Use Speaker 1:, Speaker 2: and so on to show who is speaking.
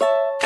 Speaker 1: you